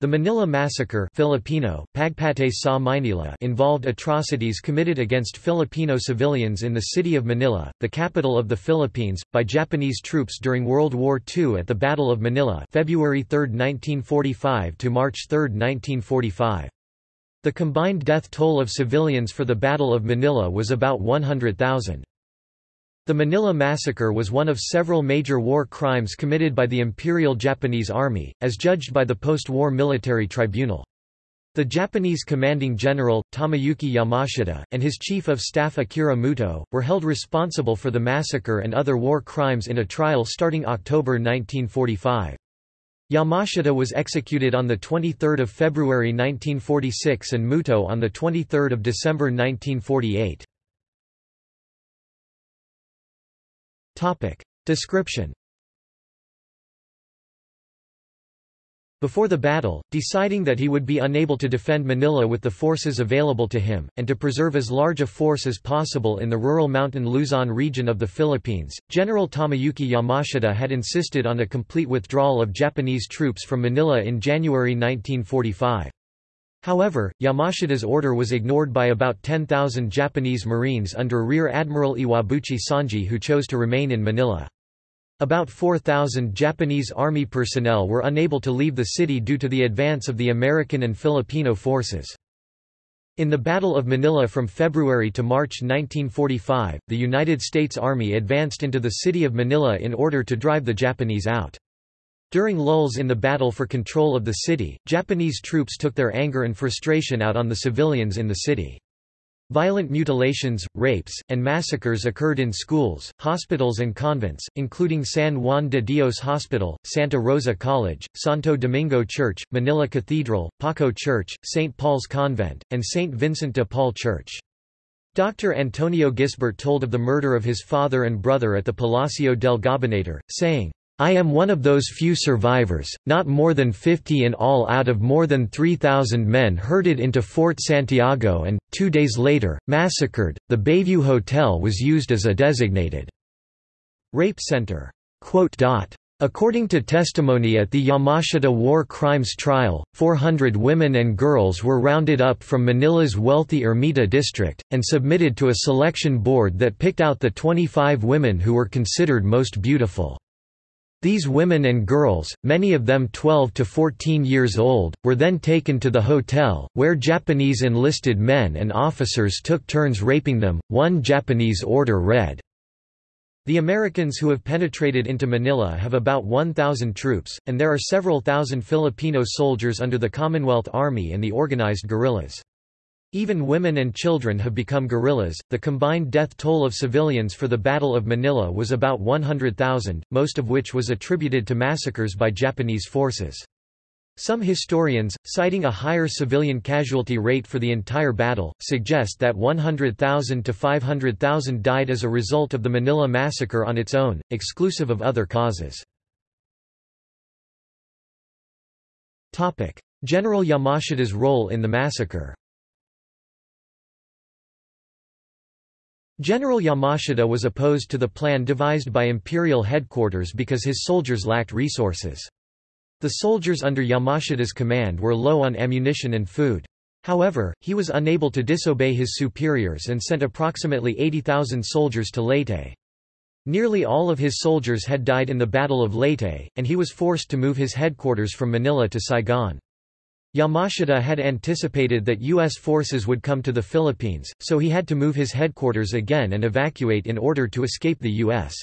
The Manila Massacre Filipino, Pagpatay sa Maynila involved atrocities committed against Filipino civilians in the city of Manila, the capital of the Philippines, by Japanese troops during World War II at the Battle of Manila February 3, 1945 to March 3, 1945. The combined death toll of civilians for the Battle of Manila was about 100,000. The Manila Massacre was one of several major war crimes committed by the Imperial Japanese Army, as judged by the post-war military tribunal. The Japanese commanding general, Tomoyuki Yamashita, and his chief of staff Akira Muto, were held responsible for the massacre and other war crimes in a trial starting October 1945. Yamashita was executed on 23 February 1946 and Muto on 23 December 1948. Topic. Description Before the battle, deciding that he would be unable to defend Manila with the forces available to him, and to preserve as large a force as possible in the rural mountain Luzon region of the Philippines, General Tomoyuki Yamashita had insisted on a complete withdrawal of Japanese troops from Manila in January 1945. However, Yamashita's order was ignored by about 10,000 Japanese Marines under Rear Admiral Iwabuchi Sanji who chose to remain in Manila. About 4,000 Japanese Army personnel were unable to leave the city due to the advance of the American and Filipino forces. In the Battle of Manila from February to March 1945, the United States Army advanced into the city of Manila in order to drive the Japanese out. During lulls in the battle for control of the city, Japanese troops took their anger and frustration out on the civilians in the city. Violent mutilations, rapes, and massacres occurred in schools, hospitals and convents, including San Juan de Dios Hospital, Santa Rosa College, Santo Domingo Church, Manila Cathedral, Paco Church, St. Paul's Convent, and St. Vincent de Paul Church. Dr. Antonio Gisbert told of the murder of his father and brother at the Palacio del Gobernador, saying, I am one of those few survivors, not more than 50 in all out of more than 3,000 men herded into Fort Santiago and, two days later, massacred. The Bayview Hotel was used as a designated rape center. According to testimony at the Yamashita war crimes trial, 400 women and girls were rounded up from Manila's wealthy Ermita district, and submitted to a selection board that picked out the 25 women who were considered most beautiful. These women and girls, many of them 12 to 14 years old, were then taken to the hotel, where Japanese enlisted men and officers took turns raping them. One Japanese order read, the Americans who have penetrated into Manila have about 1,000 troops, and there are several thousand Filipino soldiers under the Commonwealth Army and the organized guerrillas. Even women and children have become guerrillas. The combined death toll of civilians for the Battle of Manila was about 100,000, most of which was attributed to massacres by Japanese forces. Some historians, citing a higher civilian casualty rate for the entire battle, suggest that 100,000 to 500,000 died as a result of the Manila massacre on its own, exclusive of other causes. General Yamashita's role in the massacre General Yamashita was opposed to the plan devised by imperial headquarters because his soldiers lacked resources. The soldiers under Yamashita's command were low on ammunition and food. However, he was unable to disobey his superiors and sent approximately 80,000 soldiers to Leyte. Nearly all of his soldiers had died in the Battle of Leyte, and he was forced to move his headquarters from Manila to Saigon. Yamashita had anticipated that U.S. forces would come to the Philippines, so he had to move his headquarters again and evacuate in order to escape the U.S.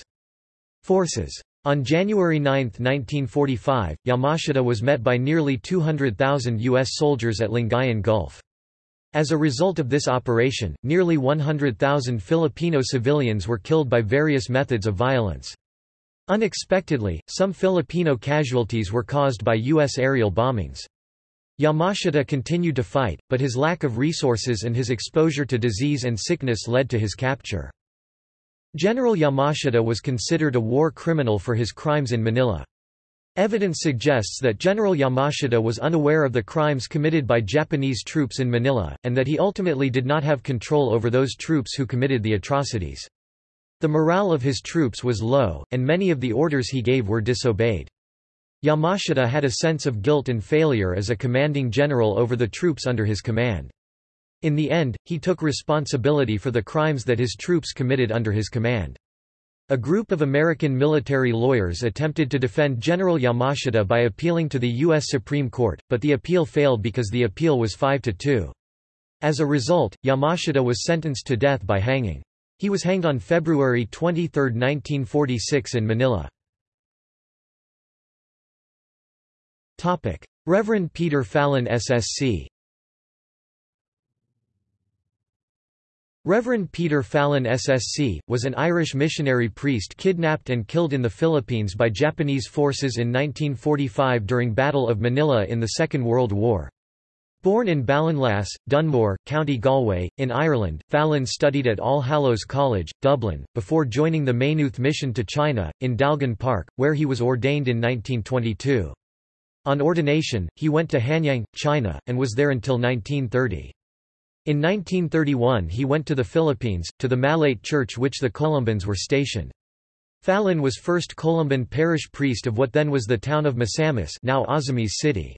forces. On January 9, 1945, Yamashita was met by nearly 200,000 U.S. soldiers at Lingayen Gulf. As a result of this operation, nearly 100,000 Filipino civilians were killed by various methods of violence. Unexpectedly, some Filipino casualties were caused by U.S. aerial bombings. Yamashita continued to fight, but his lack of resources and his exposure to disease and sickness led to his capture. General Yamashita was considered a war criminal for his crimes in Manila. Evidence suggests that General Yamashita was unaware of the crimes committed by Japanese troops in Manila, and that he ultimately did not have control over those troops who committed the atrocities. The morale of his troops was low, and many of the orders he gave were disobeyed. Yamashita had a sense of guilt and failure as a commanding general over the troops under his command. In the end, he took responsibility for the crimes that his troops committed under his command. A group of American military lawyers attempted to defend General Yamashita by appealing to the U.S. Supreme Court, but the appeal failed because the appeal was 5 to 2. As a result, Yamashita was sentenced to death by hanging. He was hanged on February 23, 1946 in Manila. Reverend Peter Fallon SSC Reverend Peter Fallon SSC, was an Irish missionary priest kidnapped and killed in the Philippines by Japanese forces in 1945 during Battle of Manila in the Second World War. Born in Ballinlass, Dunmore, County Galway, in Ireland, Fallon studied at All Hallows College, Dublin, before joining the Maynooth Mission to China, in Dalgan Park, where he was ordained in 1922. On ordination, he went to Hanyang, China, and was there until 1930. In 1931 he went to the Philippines, to the Malate church which the Columbans were stationed. Fallon was first Columban parish priest of what then was the town of Misamis now Ozamiz City.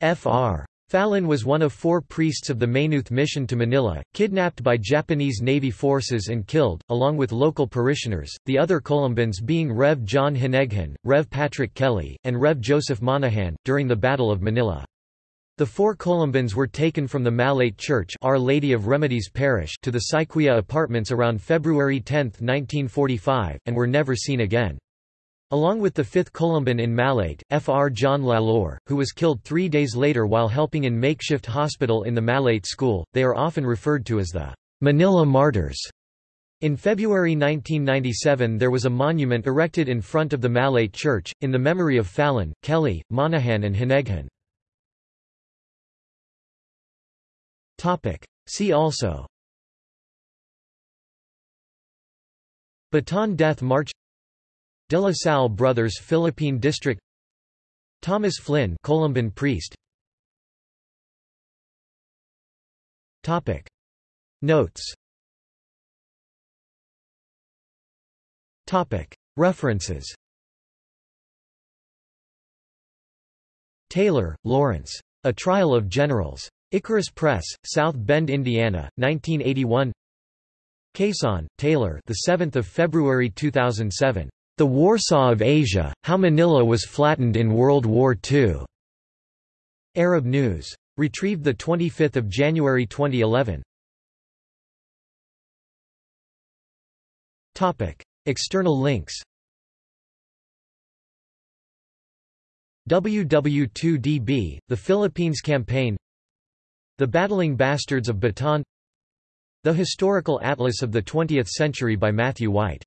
Fr. Fallon was one of four priests of the Maynooth mission to Manila, kidnapped by Japanese Navy forces and killed, along with local parishioners, the other Columbans being Rev. John Hineghan, Rev. Patrick Kelly, and Rev. Joseph Monahan, during the Battle of Manila. The four Columbans were taken from the Malate Church Our Lady of Remedies Parish to the Syquia apartments around February 10, 1945, and were never seen again. Along with the fifth Columban in Malate, Fr. John Lalor, who was killed three days later while helping in makeshift hospital in the Malate school, they are often referred to as the Manila Martyrs. In February 1997 there was a monument erected in front of the Malate Church, in the memory of Fallon, Kelly, Monahan and Hineghan. See also Bataan Death March De La Salle Brothers Philippine District Thomas Flynn Columban priest Topic Notes Topic References Taylor, Lawrence. A Trial of Generals. Icarus Press, South Bend, Indiana, 1981. Cason, Taylor. The 7th of February 2007. The Warsaw of Asia: How Manila was flattened in World War II. Arab News. Retrieved 25 January 2011. Topic: External links. WW2DB, the Philippines Campaign the Battling Bastards of Bataan The Historical Atlas of the Twentieth Century by Matthew White